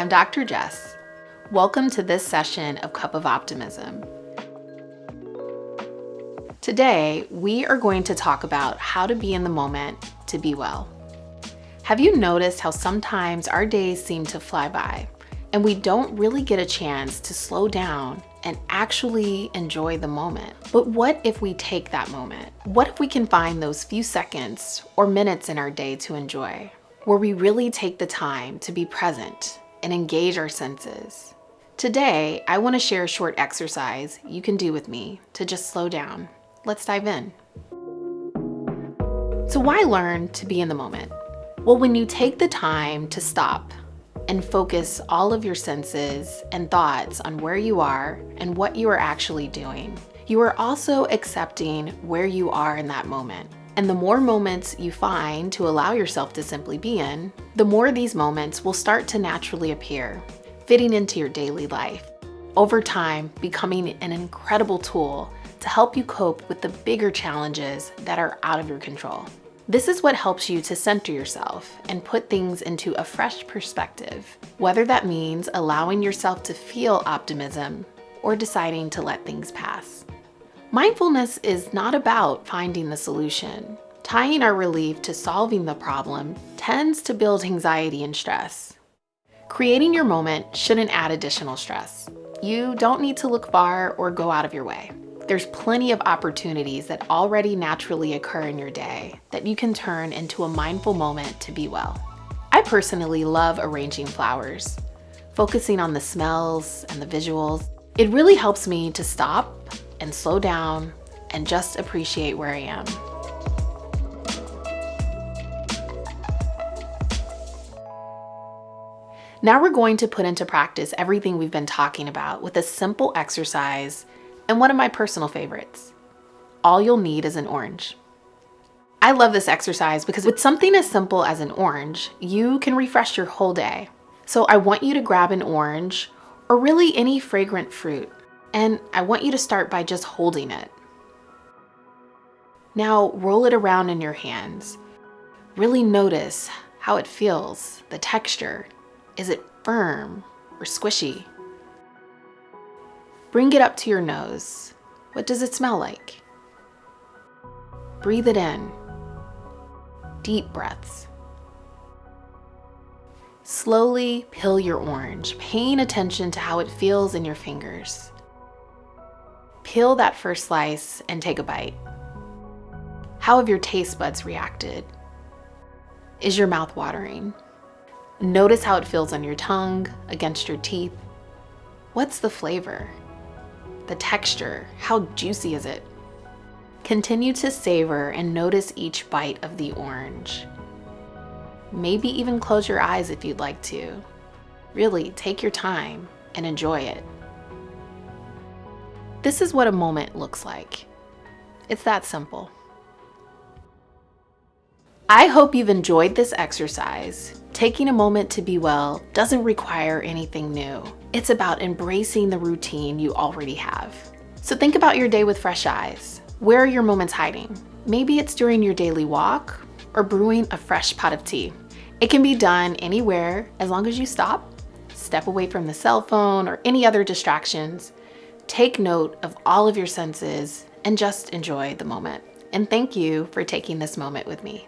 I'm Dr. Jess. Welcome to this session of Cup of Optimism. Today, we are going to talk about how to be in the moment to be well. Have you noticed how sometimes our days seem to fly by and we don't really get a chance to slow down and actually enjoy the moment? But what if we take that moment? What if we can find those few seconds or minutes in our day to enjoy, where we really take the time to be present and engage our senses? Today, I want to share a short exercise you can do with me to just slow down. Let's dive in. So why learn to be in the moment? Well, when you take the time to stop and focus all of your senses and thoughts on where you are and what you are actually doing, you are also accepting where you are in that moment. And the more moments you find to allow yourself to simply be in, the more these moments will start to naturally appear, fitting into your daily life. Over time, becoming an incredible tool to help you cope with the bigger challenges that are out of your control. This is what helps you to center yourself and put things into a fresh perspective, whether that means allowing yourself to feel optimism or deciding to let things pass. Mindfulness is not about finding the solution. Tying our relief to solving the problem tends to build anxiety and stress. Creating your moment shouldn't add additional stress. You don't need to look far or go out of your way. There's plenty of opportunities that already naturally occur in your day that you can turn into a mindful moment to be well. I personally love arranging flowers, focusing on the smells and the visuals. It really helps me to stop and slow down and just appreciate where I am. Now we're going to put into practice everything we've been talking about with a simple exercise and one of my personal favorites. All you'll need is an orange. I love this exercise because with something as simple as an orange, you can refresh your whole day. So I want you to grab an orange or really any fragrant fruit, and I want you to start by just holding it. Now roll it around in your hands. Really notice how it feels, the texture. Is it firm or squishy? Bring it up to your nose. What does it smell like? Breathe it in. Deep breaths. Slowly peel your orange, paying attention to how it feels in your fingers. Peel that first slice and take a bite. How have your taste buds reacted? Is your mouth watering? Notice how it feels on your tongue, against your teeth. What's the flavor? the texture, how juicy is it? Continue to savor and notice each bite of the orange. Maybe even close your eyes if you'd like to. Really, take your time and enjoy it. This is what a moment looks like. It's that simple. I hope you've enjoyed this exercise. Taking a moment to be well doesn't require anything new. It's about embracing the routine you already have. So think about your day with fresh eyes. Where are your moments hiding? Maybe it's during your daily walk or brewing a fresh pot of tea. It can be done anywhere as long as you stop, step away from the cell phone or any other distractions, take note of all of your senses and just enjoy the moment. And thank you for taking this moment with me.